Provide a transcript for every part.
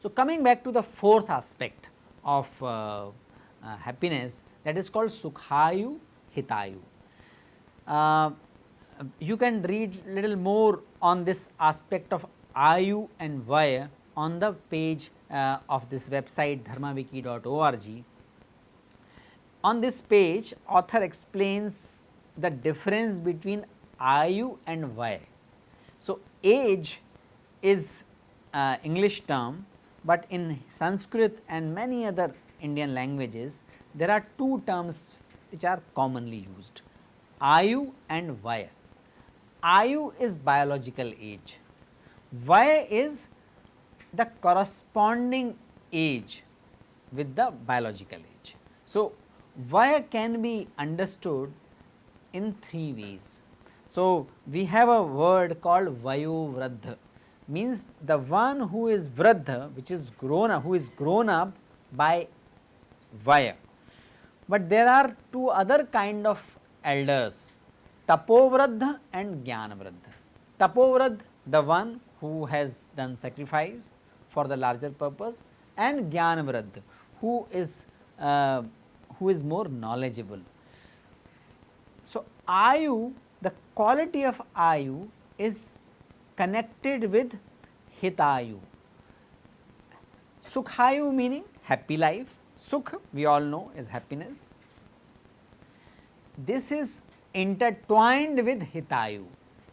So, coming back to the fourth aspect of uh, uh, happiness that is called Sukhayu Hitayu. Uh, you can read little more on this aspect of Ayu and Vaya on the page uh, of this website dharmawiki.org. On this page author explains the difference between Ayu and Vaya. So, age is uh, English term but in Sanskrit and many other Indian languages there are two terms which are commonly used Ayu and Vaya. Ayu is biological age, Vaya is the corresponding age with the biological age. So, Vaya can be understood in three ways. So, we have a word called Vayo Vradha means the one who is vradha which is grown up who is grown up by vaya. But there are two other kind of elders tapovradha and jnanavradha. Tapovradha the one who has done sacrifice for the larger purpose and jnanavradha who is uh, who is more knowledgeable. So, ayu the quality of ayu is connected with hitayu. Sukhayu meaning happy life, sukh we all know is happiness. This is intertwined with hitayu.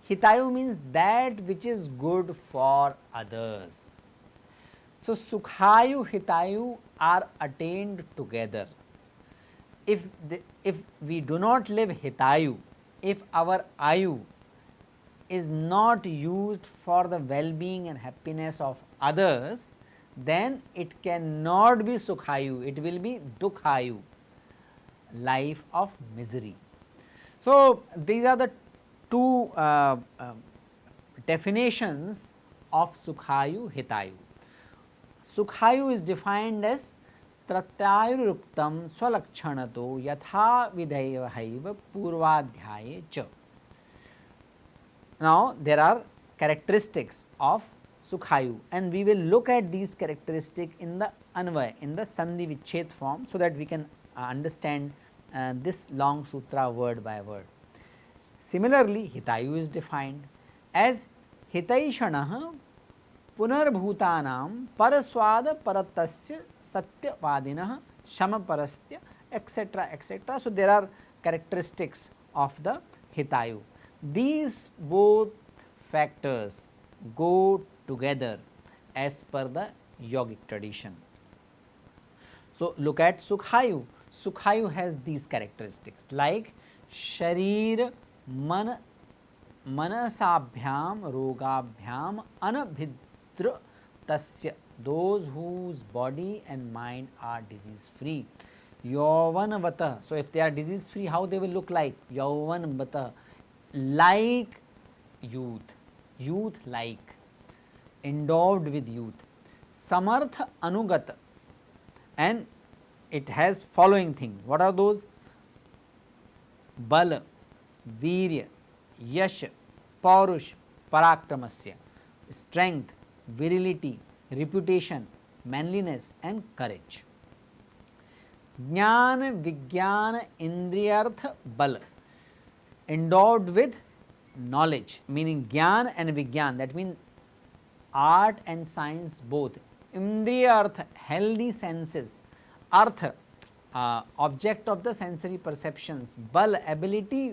Hitayu means that which is good for others. So, Sukhayu, Hitayu are attained together. If, the, if we do not live Hitayu, if our Ayu is not used for the well-being and happiness of others, then it cannot be Sukhayu, it will be Dukhayu, life of misery. So, these are the two uh, uh, definitions of Sukhayu Hitayu. Sukhayu is defined as Tratyayuruktam Swalakshanato Yatha Vidhaiva Purvadhyaye Cha. Now, there are characteristics of Sukhayu and we will look at these characteristics in the Anvay in the Sandhi Vichet form, so that we can uh, understand uh, this long sutra word by word. Similarly, Hitayu is defined as Hitaishanah पुनर्भूतानां परस्वाद परतस्य सत्यवादिनः शमपरस्य etc etc. So, there are characteristics of the Hitayu. These both factors go together as per the yogic tradition. So, look at Sukhayu. Sukhayu has these characteristics like Sharir मन, मनसाभ्याम, रोगाभ्याम, अनभिद्र, तस्य those whose body and mind are disease free यौवन वत so if they are disease free how they will look like यौवन वत like youth youth like endowed with youth समर्थ अनुगत and it has following thing what are those बल वीर यश, पौरुष पराक्रम से strength virility reputation manliness and courage ज्ञान, विज्ञान इंद्रियर्थ बल इंडोर्ड विद नॉलेज मीनिंग ज्ञान एंड विज्ञान that mean art and science both इंद्रिय अर्थ healthy senses earth object of the sensory perceptions बल ability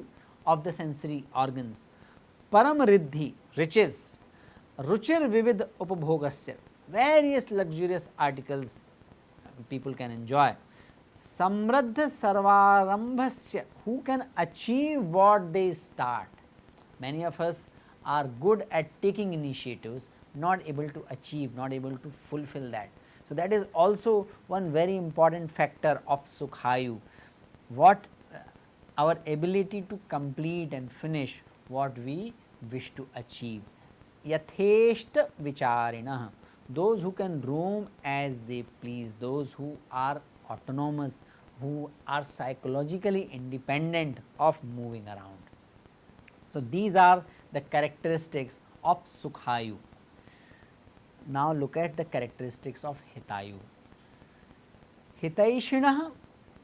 of the sensory organs, param riddhi riches, ruchir vivid upabhogasya various luxurious articles people can enjoy samradha sarvarambhasya who can achieve what they start. Many of us are good at taking initiatives not able to achieve not able to fulfill that. So, that is also one very important factor of Sukhayu what our ability to complete and finish what we wish to achieve. Yatheshta vicharina those who can roam as they please, those who are autonomous, who are psychologically independent of moving around. So, these are the characteristics of Sukhayu. Now, look at the characteristics of Hitayu. Hitaishinah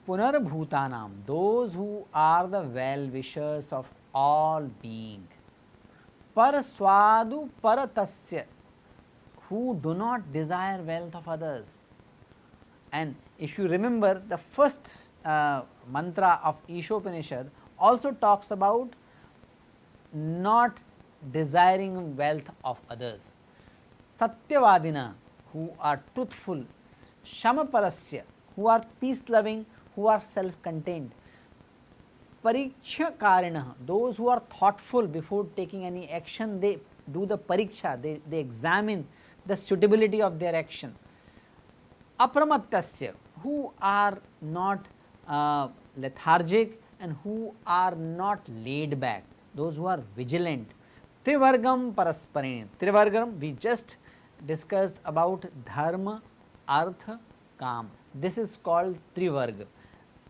पुनर्भूता पुनर्भूतानाम those who are the well wishers of all being पर स्वादु पर तस्य who do not desire wealth of others and if you remember the first mantra of Ishopanishad also talks about not desiring wealth of others सत्यवादिना who are truthful शम परस्य who are peace loving who are self contained. Pariksha Karina, those who are thoughtful before taking any action, they do the pariksha, they, they examine the suitability of their action. Apramatasya, who are not uh, lethargic and who are not laid back, those who are vigilant. Trivargam parasparini, Trivargam we just discussed about dharma, artha, kam. This is called Trivarga.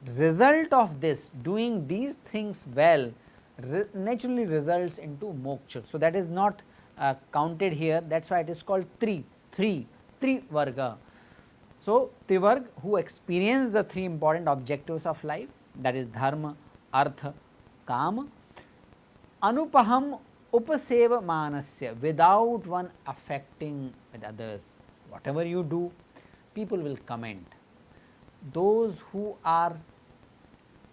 Result of this doing these things well re naturally results into moksha. So, that is not uh, counted here that is why it is called Tri, three, Trivarga. So, Trivarg who experience the three important objectives of life that is dharma, artha, kama, anupaham upaseva manasya without one affecting with others. Whatever you do, people will comment. Those who are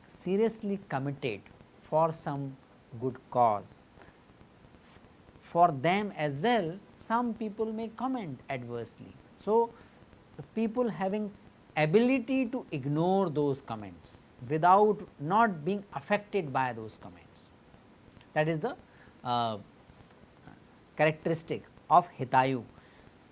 seriously committed for some good cause, for them as well some people may comment adversely. So, people having ability to ignore those comments without not being affected by those comments. That is the uh, characteristic of Hitayu,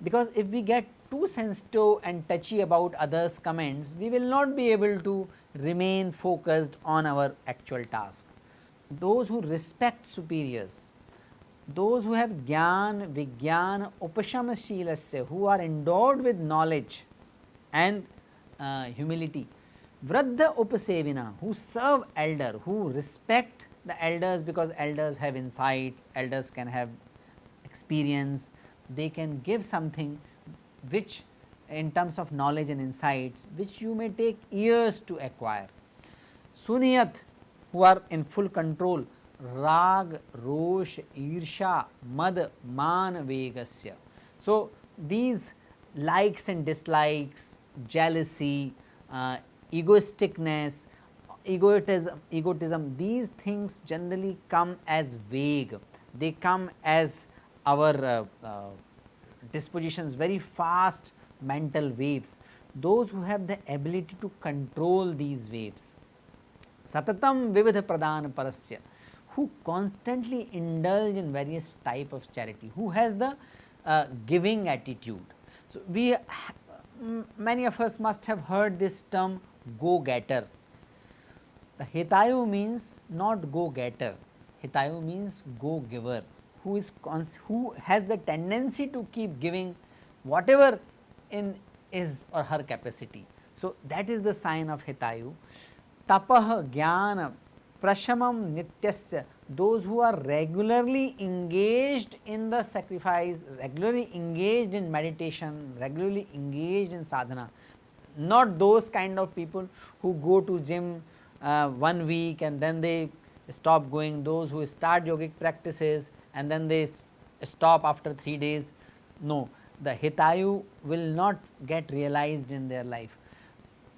because if we get too sensitive and touchy about others comments, we will not be able to remain focused on our actual task. Those who respect superiors, those who have gyan, vigyan, upashama who are endowed with knowledge and uh, humility, vradha upasevina, who serve elder, who respect the elders because elders have insights, elders can have experience, they can give something which in terms of knowledge and insights which you may take years to acquire. Suniyat who are in full control rag, rosh, irsha, mad, man, vegasya. So, these likes and dislikes, jealousy, uh, egoisticness, egotism, egotism, these things generally come as vague, they come as our uh, uh, dispositions very fast mental waves, those who have the ability to control these waves. Satatam vividha pradhan parasya, who constantly indulge in various type of charity, who has the uh, giving attitude. So, we many of us must have heard this term go getter. The hitayu means not go getter, hitayu means go giver who is who has the tendency to keep giving whatever in his or her capacity. So, that is the sign of hitayu. Tapah, jnana, prashamam nityasya, those who are regularly engaged in the sacrifice, regularly engaged in meditation, regularly engaged in sadhana, not those kind of people who go to gym uh, one week and then they stop going, those who start yogic practices and then they stop after 3 days. No, the hitayu will not get realized in their life.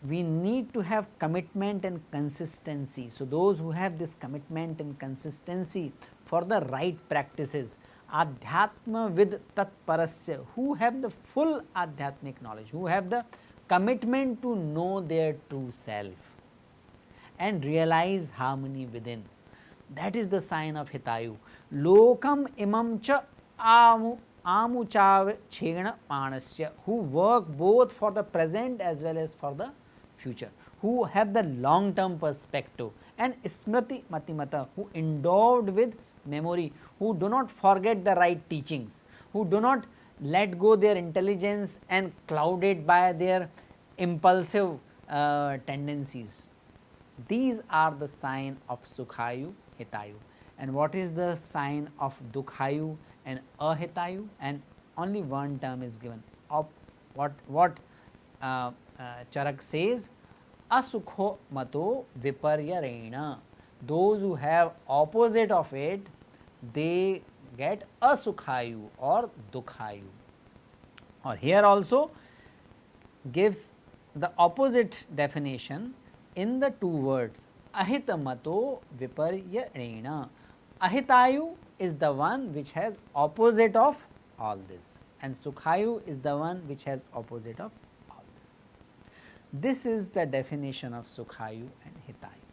We need to have commitment and consistency. So, those who have this commitment and consistency for the right practices, adhyatma with tatparasya, who have the full adhyatmic knowledge, who have the commitment to know their true self and realize harmony within. That is the sign of hitayu. Lokam imam cha amu amuchav chena manasya who work both for the present as well as for the future, who have the long term perspective. And smriti matimata who endowed with memory, who do not forget the right teachings, who do not let go their intelligence and clouded by their impulsive uh, tendencies. These are the sign of Sukhayu Hitayu and what is the sign of Dukhayu and Ahitayu and only one term is given. Of what what uh, uh, Charak says asukho mato viparyarena. Those who have opposite of it they get asukhayu or dukhayu or here also gives the opposite definition in the two words ahitamato viparyarena ahitayu is the one which has opposite of all this and sukhayu is the one which has opposite of all this. This is the definition of sukhayu and hitayu.